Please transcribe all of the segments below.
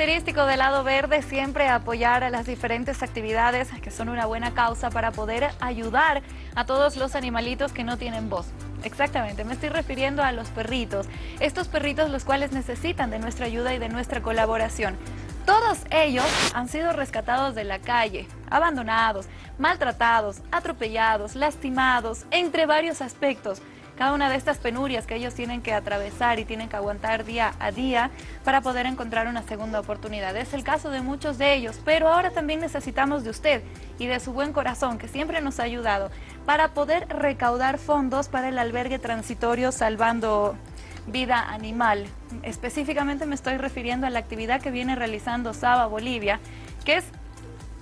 característico del lado verde siempre apoyar a las diferentes actividades que son una buena causa para poder ayudar a todos los animalitos que no tienen voz. Exactamente, me estoy refiriendo a los perritos. Estos perritos los cuales necesitan de nuestra ayuda y de nuestra colaboración. Todos ellos han sido rescatados de la calle, abandonados, maltratados, atropellados, lastimados, entre varios aspectos cada una de estas penurias que ellos tienen que atravesar y tienen que aguantar día a día para poder encontrar una segunda oportunidad. Es el caso de muchos de ellos, pero ahora también necesitamos de usted y de su buen corazón, que siempre nos ha ayudado, para poder recaudar fondos para el albergue transitorio Salvando Vida Animal. Específicamente me estoy refiriendo a la actividad que viene realizando Saba Bolivia, que es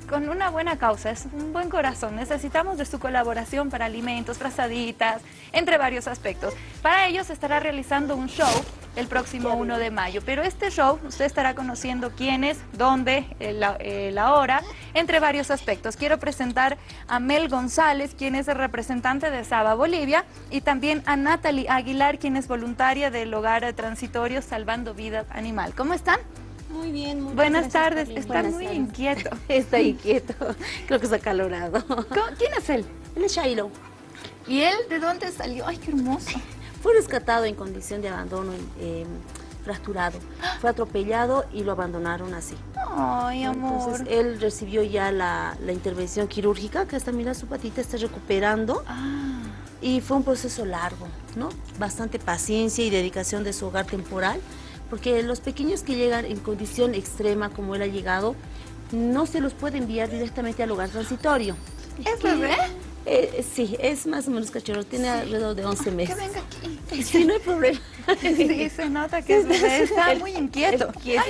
con una buena causa, es un buen corazón. Necesitamos de su colaboración para alimentos, frazaditas, entre varios aspectos. Para ello se estará realizando un show el próximo 1 de mayo. Pero este show usted estará conociendo quién es, dónde, eh, la, eh, la, hora, entre varios aspectos. Quiero presentar a Mel González, quien es el representante de Saba Bolivia, y también a Natalie Aguilar, quien es voluntaria del Hogar Transitorio Salvando Vida Animal. ¿Cómo están? Muy bien, muy Buenas tardes, está muy inquieto. Está inquieto, creo que está acalorado. ¿Quién es él? Él es Shailo. ¿Y él de dónde salió? Ay, qué hermoso. Fue rescatado en condición de abandono eh, fracturado. Fue atropellado y lo abandonaron así. Ay, amor. Entonces él recibió ya la, la intervención quirúrgica, que hasta mira su patita está recuperando. Ah. Y fue un proceso largo, ¿no? Bastante paciencia y dedicación de su hogar temporal porque los pequeños que llegan en condición extrema como él ha llegado, no se los puede enviar directamente al hogar transitorio. ¿Es bebé? Eh, sí, es más o menos cachorro, tiene alrededor de 11 meses. Que venga aquí. Sí, no hay problema. Sí, se nota que está muy inquieto. Él quiere,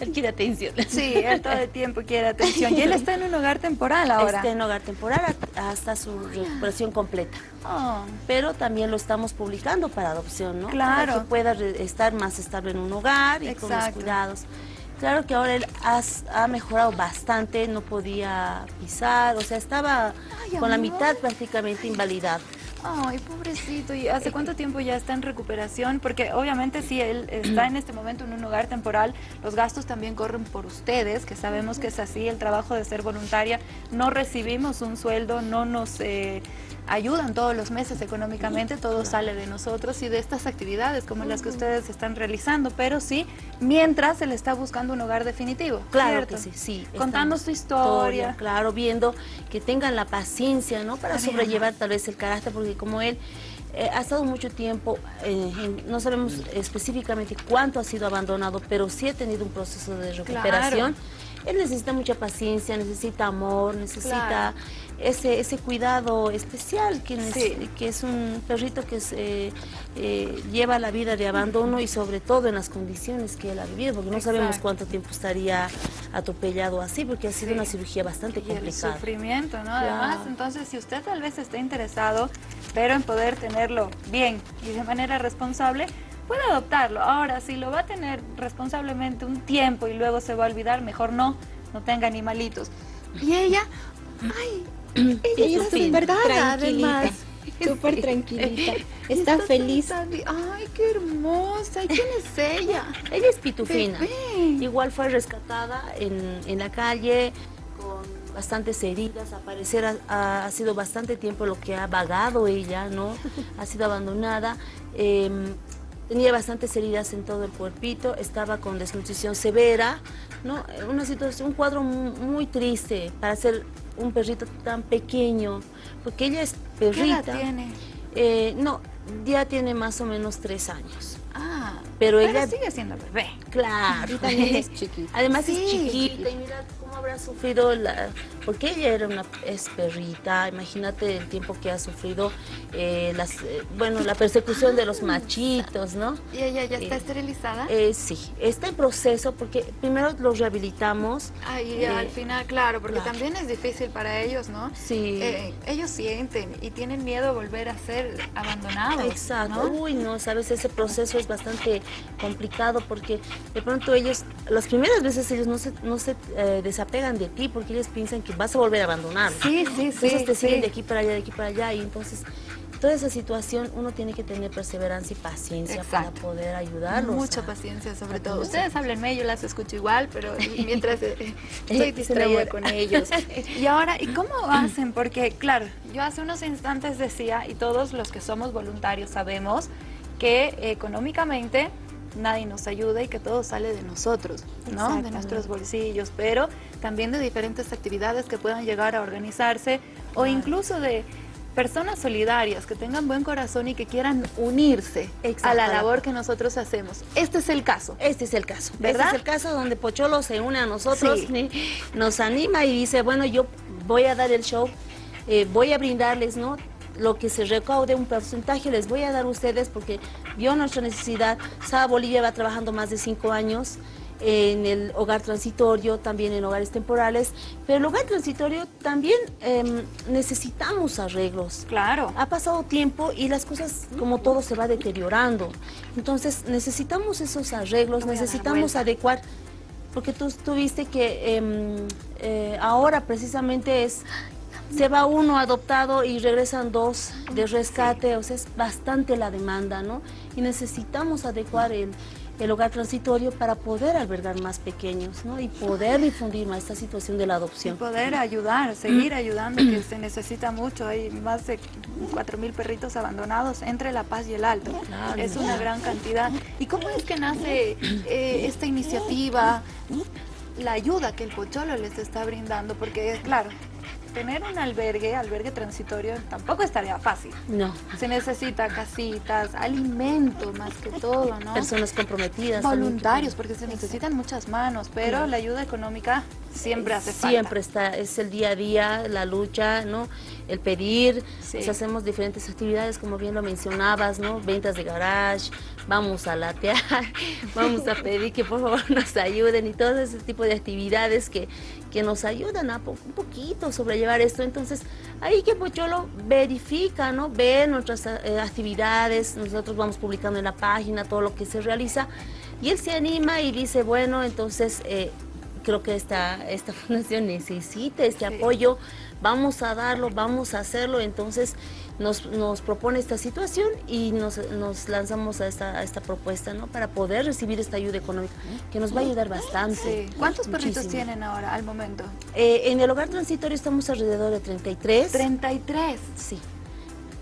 él quiere atención. Sí, él todo el tiempo quiere atención. Y él está en un hogar temporal ahora. Está en hogar temporal hasta su recuperación completa. Oh. Pero también lo estamos publicando para adopción, ¿no? Claro. Para que pueda estar más estable en un hogar y Exacto. con los cuidados. Claro que ahora él has, ha mejorado bastante, no podía pisar, o sea, estaba Ay, con la mitad prácticamente invalidado. Ay, pobrecito. ¿Y hace cuánto tiempo ya está en recuperación? Porque obviamente si él está en este momento en un hogar temporal, los gastos también corren por ustedes, que sabemos que es así, el trabajo de ser voluntaria. No recibimos un sueldo, no nos eh, ayudan todos los meses económicamente, todo sale de nosotros y de estas actividades como las que ustedes están realizando, pero sí, mientras se le está buscando un hogar definitivo. Claro ¿cierto? que sí, sí. Contando su historia. Claro, viendo que tengan la paciencia, ¿no? Para sobrellevar tal vez el carácter, porque como él eh, ha estado mucho tiempo, eh, en- no sabemos específicamente cuánto ha sido abandonado, pero sí ha tenido un proceso de recuperación. Él necesita mucha paciencia, necesita amor, necesita Claro. Ese, ese cuidado especial, que, Sí. que es un perrito que es, eh, eh, lleva la vida de abandono y sobre todo en las condiciones que él ha vivido, porque no sabemos cuánto tiempo estaría atropellado así, porque ha sido Sí. una cirugía bastante Y el complicada. sufrimiento, ¿no? Además, entonces, si usted tal vez esté interesado, pero en poder tenerlo bien y de manera responsable, puede adoptarlo. Ahora, si lo va a tener responsablemente un tiempo y luego se va a olvidar, mejor no, no tenga animalitos. Y ella, ay, ella es verdad, además. súper tranquilita. Está feliz. Ay, qué hermosa. ¿Y quién es ella? Ella es pitufina. Bebé. Igual fue rescatada en, en la calle con bastantes heridas. Al parecer ha, ha- ha sido bastante tiempo lo que ha vagado ella, ¿no? Ha sido abandonada. Em, tenía bastantes heridas en todo el cuerpito, estaba con desnutrición severa, ¿no? Una situación, un cuadro mu- muy triste para ser un perrito tan pequeño, porque ella es ¿Qué perrita. edad tiene? Eh, no, ya tiene más o menos tres años. Ah, Pero pero ella- sigue siendo bebé. Claro. Y también es chiquita. Además Sí. es chiquita y mira cómo habrá sufrido la... Porque ella era una es perrita, imagínate el tiempo que ha sufrido, eh, las, eh, bueno, la persecución de los machitos, ¿no? ¿Y ella ya está Eh, esterilizada? Eh, sí, está en proceso porque primero los rehabilitamos. Ay, eh, al final, claro, porque claro. también es difícil para ellos, ¿no? Sí. Ellos sienten y tienen miedo a volver a ser abandonados. Exacto. ¿no? Uy, no, sabes, ese proceso es bastante complicado porque de pronto ellos, las primeras veces ellos no se, no se eh, desapegan de ti porque ellos piensan que vas a volver a abandonar. Sí, sí, sí. Entonces te siguen sí. de aquí para allá, de aquí para allá y entonces toda esa situación uno tiene que tener perseverancia y paciencia para poder ayudarlos. Mucha paciencia sobre todo. Ustedes háblenme, yo las escucho igual, pero mientras eh, estoy distraída con ellos. Y ahora, ¿y cómo hacen? Porque, claro, yo hace unos instantes decía, y todos los que somos voluntarios sabemos, que económicamente nadie nos ayuda y que todo sale de nosotros, ¿no? De nuestros bolsillos, pero también de diferentes actividades que puedan llegar a organizarse o incluso de personas solidarias que tengan buen corazón y que quieran unirse a la labor que nosotros hacemos. Este es el caso. Este es el caso. ¿verdad? Este es el caso donde Pocholo se une a nosotros, nos anima y dice, bueno, yo voy a dar el show, eh, voy a brindarles, ¿no? Lo que se recaude, un porcentaje les voy a dar a ustedes porque vio nuestra necesidad. Saba Bolivia va trabajando más de cinco años en el hogar transitorio, también en hogares temporales, pero el hogar transitorio también em, necesitamos arreglos. Claro. Ha pasado tiempo y las cosas, como todo, se va deteriorando. Entonces, necesitamos esos arreglos, necesitamos adecuar, porque tú, tuviste que em, eh, ahora precisamente es se va uno adoptado y regresan dos de rescate, o sea, es bastante la demanda, ¿no? Y necesitamos adecuar el, hogar transitorio para poder albergar más pequeños, ¿no? Y poder difundir más esta situación de la adopción. Y poder ayudar, seguir ayudando, que se necesita mucho. Hay más de 4.000 perritos abandonados entre La Paz y el Alto. es una gran cantidad. ¿Y cómo es que nace eh, esta iniciativa? La ayuda que el Pocholo les está brindando, porque claro, tener un albergue, albergue transitorio, tampoco estaría fácil. No. Se necesita casitas, alimento más que todo, ¿no? Personas comprometidas. Voluntarios, porque se necesitan muchas manos, pero la ayuda económica siempre hace falta. Siempre está, es el día a día, la lucha, ¿no? El pedir, pues hacemos diferentes actividades, como bien lo mencionabas, ¿no? Ventas de garage, vamos a latear, vamos a pedir que por favor nos ayuden y todo ese tipo de actividades que, que nos ayudan a un poquito sobrellevar esto. Entonces, ahí que Pocholo verifica, ¿no? Ve nuestras eh, actividades, nosotros vamos publicando en la página todo lo que se realiza y él se anima y dice, bueno, entonces... Eh, creo que esta, esta fundación necesita este apoyo, vamos a darlo, vamos a hacerlo, entonces nos, nos propone esta situación y nos, nos lanzamos a esta, a esta propuesta, ¿no? Para poder recibir esta ayuda económica, que nos va a ayudar bastante. ¿Cuántos perritos tienen ahora al momento? Eh, en el hogar transitorio estamos alrededor de 33. ¿33? Sí.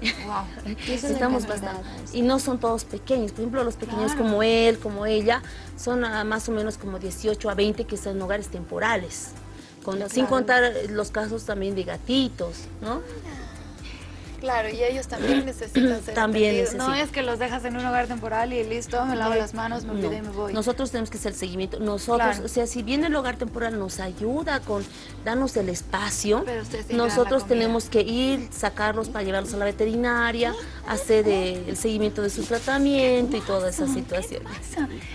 Wow. Estamos bastante. Y no son todos pequeños. Por ejemplo, los pequeños como él, como ella, son más o menos como 18 a 20 que están en hogares temporales. Sin contar los casos también de gatitos, ¿no? Claro, y ellos también necesitan ser También No es que los dejas en un hogar temporal y listo, me lavo las manos, me olvidé y me voy. Nosotros tenemos que hacer el seguimiento. Nosotros, o sea, si bien el hogar temporal nos ayuda con darnos el espacio, nosotros tenemos que ir, sacarlos para llevarlos a la veterinaria, hacer el seguimiento de su tratamiento y toda esa situación.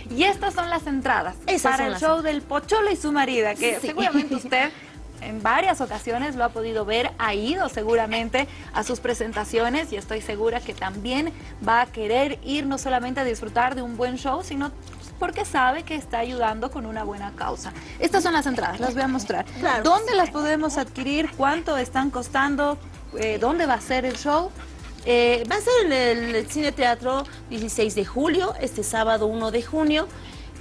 Y estas son las entradas para el show del Pocholo y su marida, que seguramente usted en varias ocasiones lo ha podido ver, ha ido seguramente a sus presentaciones y estoy segura que también va a querer ir no solamente a disfrutar de un buen show, sino porque sabe que está ayudando con una buena causa. Estas son las entradas, las voy a mostrar. ¿Dónde las podemos adquirir? ¿Cuánto están costando? Eh, ¿Dónde va a ser el show? Eh, va a ser en el Cine Teatro 16 de julio, este sábado 1 de junio.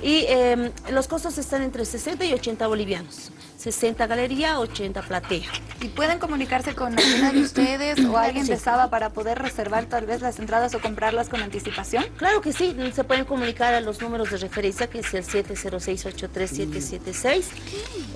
Y em, los costos están entre 60 y 80 bolivianos. 60 galería, 80 platea. ¿Y pueden comunicarse con alguna de ustedes o alguien de Saba para poder reservar tal vez las entradas o comprarlas con anticipación? Claro que sí, se pueden comunicar a los números de referencia que es el 706-83776,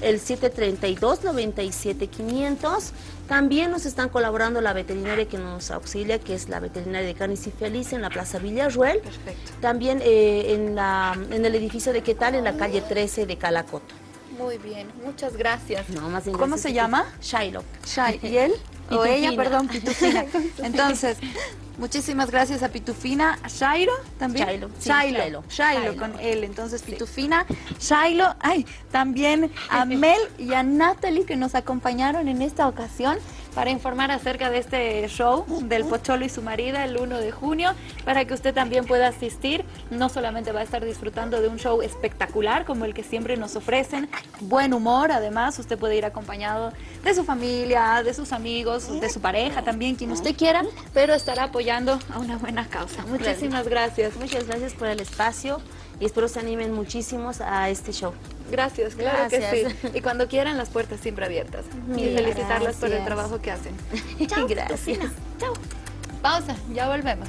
el 732-97500. También nos están colaborando la veterinaria que nos auxilia, que es la veterinaria de Canis y Feliz en la Plaza Villarruel. Perfecto. También eh, en, la, en el edificio de Quetal, en la calle 13 de Calacoto. Muy bien, muchas gracias. No, más ¿Cómo se llama? Shiloh. ¿Y él? o ella, perdón, Pitufina. Entonces, muchísimas gracias a Pitufina, a Shairo también. Shailo, Shailo, Shailo, con él. Entonces, Pitufina, Shailo, ay, también a Mel y a Natalie que nos acompañaron en esta ocasión. Para informar acerca de este show del Pocholo y su marida el 1 de junio, para que usted también pueda asistir. No solamente va a estar disfrutando de un show espectacular como el que siempre nos ofrecen, buen humor, además usted puede ir acompañado de su familia, de sus amigos, de su pareja también, quien usted quiera, pero estará apoyando a una buena causa. Muchísimas gracias. Muchas gracias por el espacio y espero se animen muchísimos a este show. Gracias, claro que sí. Y cuando quieran, las puertas siempre abiertas. Y felicitarlas por el trabajo que hacen. Gracias. Chao. Pausa, ya volvemos.